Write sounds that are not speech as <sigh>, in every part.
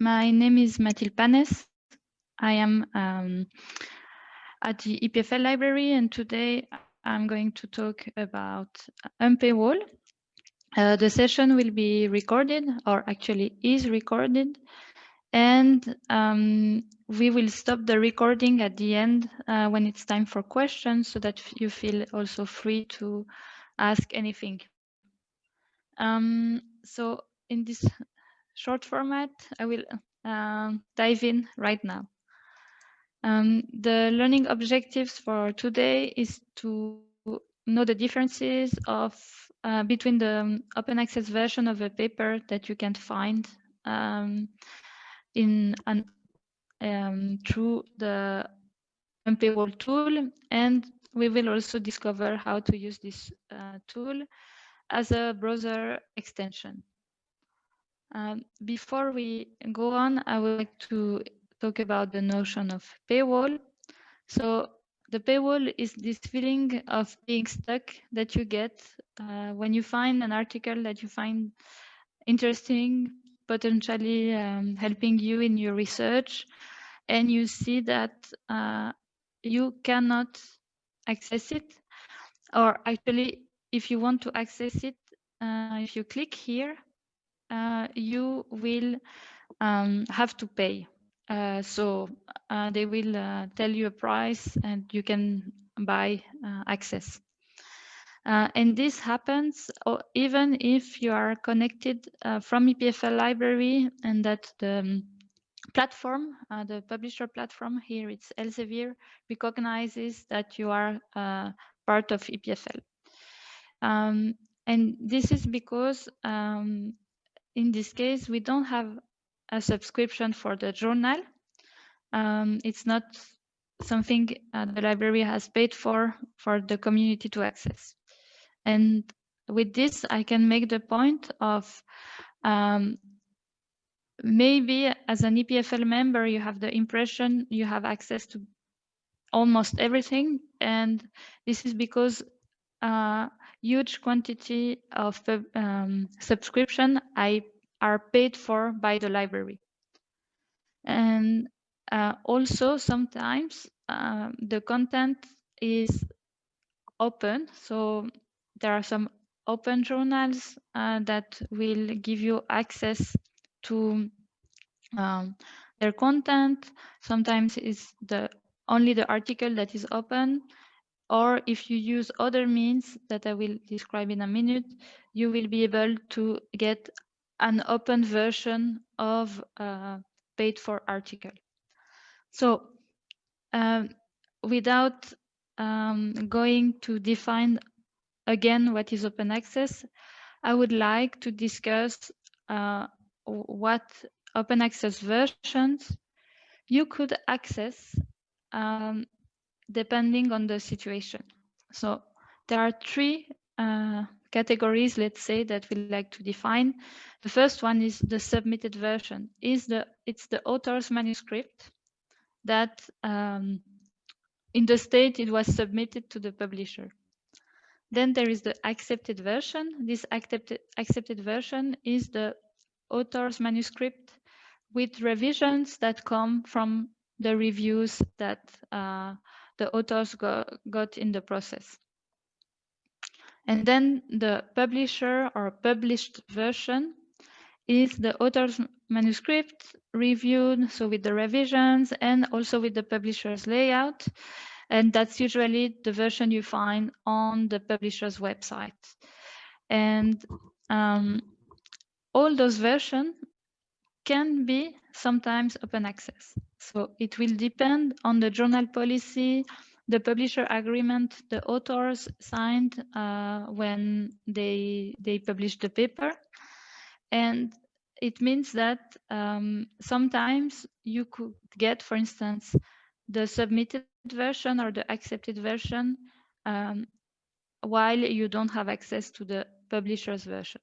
my name is Mathilde Panes. I am um, at the EPFL library and today I'm going to talk about Unpaywall. Uh, the session will be recorded or actually is recorded and um, we will stop the recording at the end uh, when it's time for questions so that you feel also free to ask anything. Um, so in this short format, I will uh, dive in right now. Um, the learning objectives for today is to know the differences of uh, between the um, open access version of a paper that you can find um, in an um, through the Unpaywall tool and we will also discover how to use this uh, tool as a browser extension. Um, before we go on, I would like to talk about the notion of paywall. So the paywall is this feeling of being stuck that you get uh, when you find an article that you find interesting, potentially um, helping you in your research, and you see that uh, you cannot access it, or actually, if you want to access it, uh, if you click here, you will um, have to pay. Uh, so uh, they will uh, tell you a price and you can buy uh, access. Uh, and this happens even if you are connected from EPFL library and that the um, platform, the publisher platform here, it's Elsevier, recognizes that you are part of EPFL. Um, and this is because um, in this case, we don't have a subscription for the journal. Um, it's not something uh, the library has paid for for the community to access. And with this, I can make the point of um, maybe as an EPFL member, you have the impression you have access to almost everything. And this is because uh, huge quantity of um, subscription I are paid for by the library. And uh, also sometimes uh, the content is open. So there are some open journals uh, that will give you access to um, their content. Sometimes it's the only the article that is open or if you use other means that I will describe in a minute, you will be able to get an open version of a paid for article. So um, without um, going to define again what is open access, I would like to discuss uh, what open access versions you could access um, depending on the situation. So there are three uh, categories, let's say, that we like to define. The first one is the submitted version. Is the It's the author's manuscript that um, in the state it was submitted to the publisher. Then there is the accepted version. This accepted, accepted version is the author's manuscript with revisions that come from the reviews that uh, the authors got, got in the process. And then the publisher or published version is the author's manuscript reviewed, so with the revisions and also with the publisher's layout. And that's usually the version you find on the publisher's website. And um, all those versions can be sometimes open access. So it will depend on the journal policy, the publisher agreement the authors signed uh, when they they published the paper, and it means that um, sometimes you could get, for instance, the submitted version or the accepted version um, while you don't have access to the publisher's version.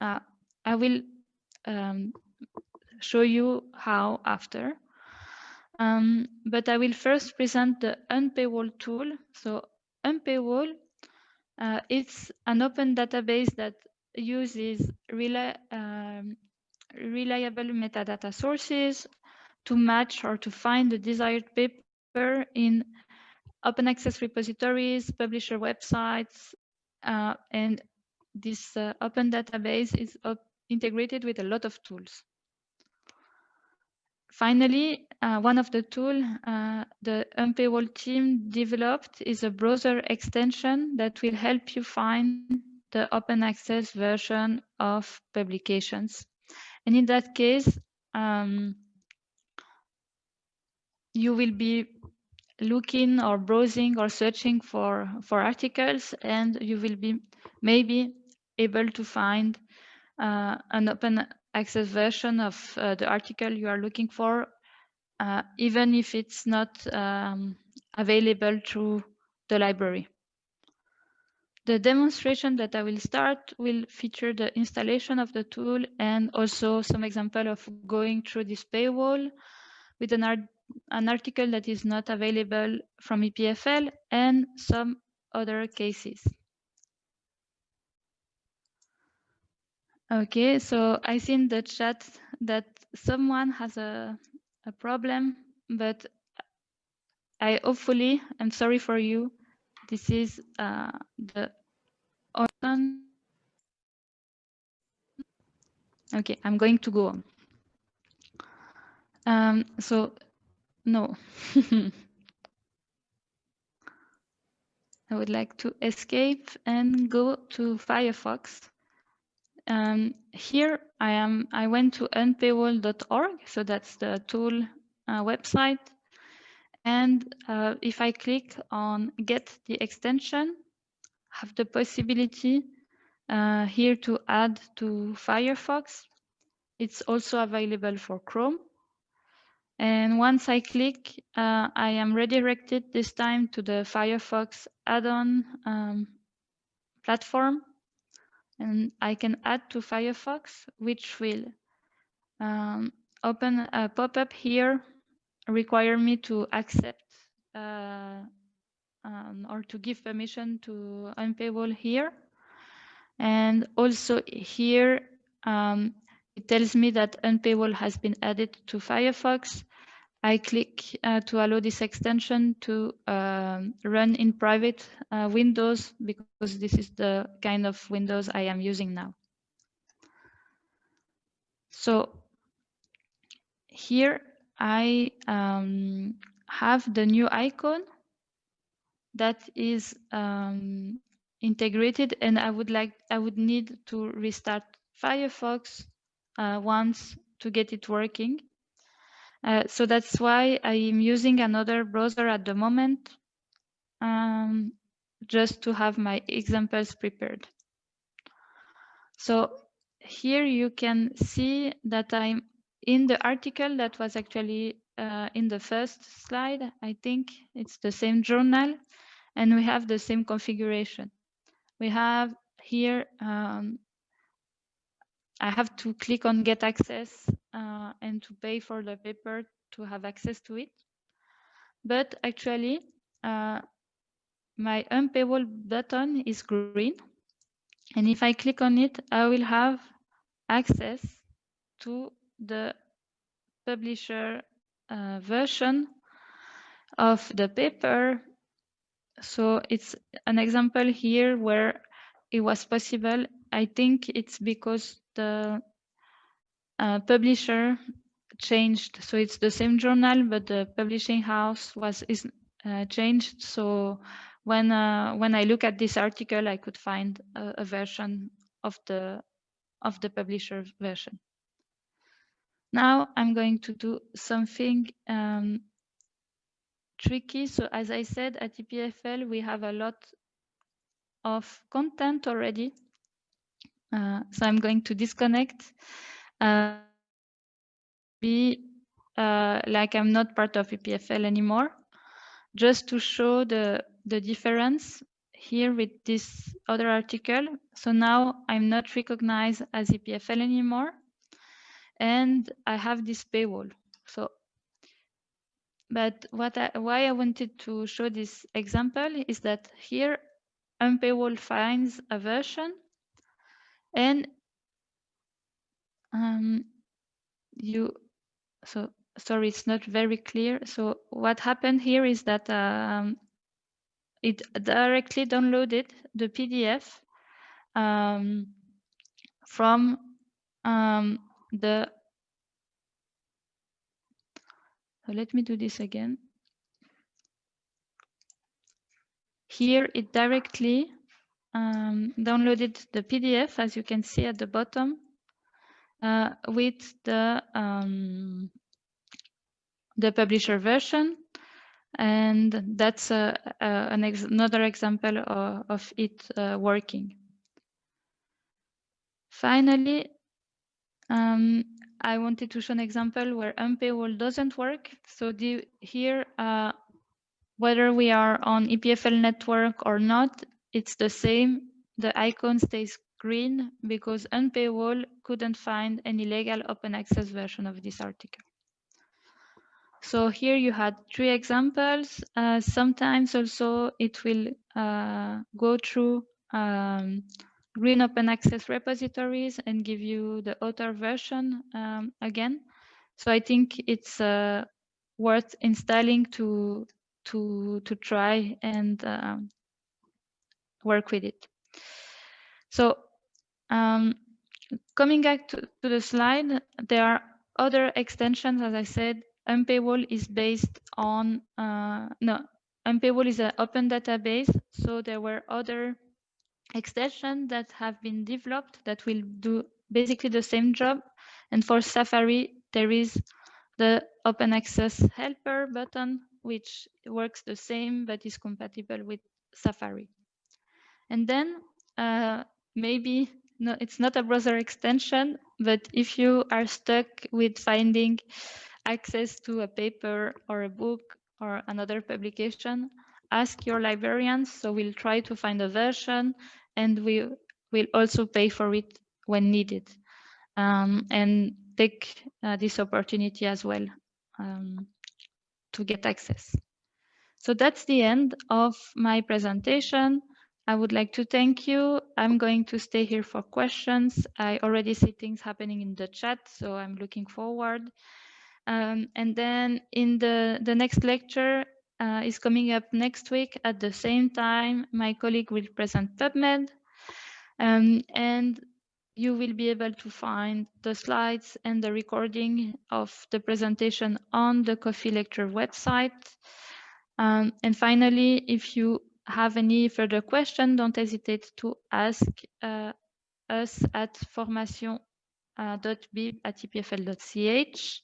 Uh, I will um, show you how after. Um, but I will first present the Unpaywall tool. So Unpaywall, uh, it's an open database that uses um, reliable metadata sources to match or to find the desired paper in open access repositories, publisher websites, uh, and this uh, open database is integrated with a lot of tools. Finally, uh, one of the tools uh, the Unpaywall team developed is a browser extension that will help you find the open access version of publications. And in that case, um, you will be looking or browsing or searching for, for articles and you will be maybe able to find uh, an open access version of uh, the article you are looking for, uh, even if it's not um, available through the library. The demonstration that I will start will feature the installation of the tool and also some example of going through this paywall with an, art an article that is not available from EPFL and some other cases. Okay, so I see in the chat that someone has a, a problem, but I hopefully, I'm sorry for you, this is uh, the on. Okay, I'm going to go on. Um, so, no. <laughs> I would like to escape and go to Firefox. Um, here I am. I went to unpaywall.org, so that's the tool uh, website. And uh, if I click on get the extension, have the possibility uh, here to add to Firefox. It's also available for Chrome. And once I click, uh, I am redirected this time to the Firefox add-on um, platform and I can add to Firefox, which will um, open a pop-up here, require me to accept uh, um, or to give permission to Unpaywall here. And also here, um, it tells me that Unpaywall has been added to Firefox. I click uh, to allow this extension to um, run in private uh, Windows because this is the kind of Windows I am using now. So here I um, have the new icon that is um, integrated and I would like I would need to restart Firefox uh, once to get it working. Uh, so that's why I am using another browser at the moment, um, just to have my examples prepared. So here you can see that I'm in the article that was actually uh, in the first slide. I think it's the same journal and we have the same configuration. We have here, um, I have to click on get access uh, and to pay for the paper to have access to it. But actually, uh, my unpaywall button is green. And if I click on it, I will have access to the publisher uh, version of the paper. So it's an example here where it was possible. I think it's because the uh, publisher changed. So it's the same journal, but the publishing house was is uh, changed. So when uh, when I look at this article, I could find a, a version of the of the publisher version. Now I'm going to do something um, tricky. So as I said, at EPFL, we have a lot of content already. Uh, so I'm going to disconnect. Uh, be uh, like I'm not part of EPFL anymore, just to show the, the difference here with this other article. So now I'm not recognized as EPFL anymore, and I have this paywall. So, but what I, why I wanted to show this example is that here Unpaywall finds a version and um, you, so sorry, it's not very clear. So what happened here is that um, it directly downloaded the PDF um, from um, the, so let me do this again. Here it directly um, downloaded the PDF, as you can see at the bottom, uh, with the um, the publisher version. And that's uh, uh, ex another example of, of it uh, working. Finally, um, I wanted to show an example where unpaywall doesn't work. So the, here, uh, whether we are on EPFL network or not, it's the same. The icon stays green because unpaywall couldn't find any legal open access version of this article. So here you had three examples. Uh, sometimes also it will uh, go through um, green open access repositories and give you the author version um, again. So I think it's uh, worth installing to to to try and um, work with it. So um, coming back to, to the slide, there are other extensions, as I said, Unpaywall is based on, uh, no, Unpaywall is an open database. So there were other extensions that have been developed that will do basically the same job. And for Safari, there is the open access helper button, which works the same, but is compatible with Safari. And then uh, maybe no, it's not a browser extension, but if you are stuck with finding access to a paper or a book or another publication, ask your librarians. So we'll try to find a version and we will also pay for it when needed. Um, and take uh, this opportunity as well um, to get access. So that's the end of my presentation. I would like to thank you. I'm going to stay here for questions. I already see things happening in the chat, so I'm looking forward. Um, and then in the, the next lecture uh, is coming up next week at the same time, my colleague will present PubMed. Um, and you will be able to find the slides and the recording of the presentation on the Coffee lecture website. Um, and finally, if you have any further question, don't hesitate to ask uh, us at formation.bib at epfl.ch.